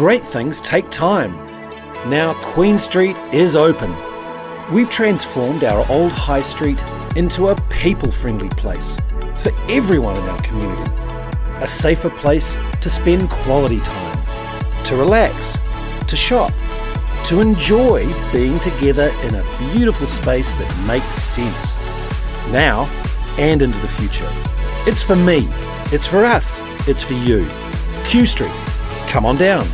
great things take time. Now Queen Street is open. We've transformed our old high street into a people friendly place for everyone in our community. A safer place to spend quality time, to relax, to shop, to enjoy being together in a beautiful space that makes sense. Now and into the future. It's for me, it's for us, it's for you. Q Street, come on down.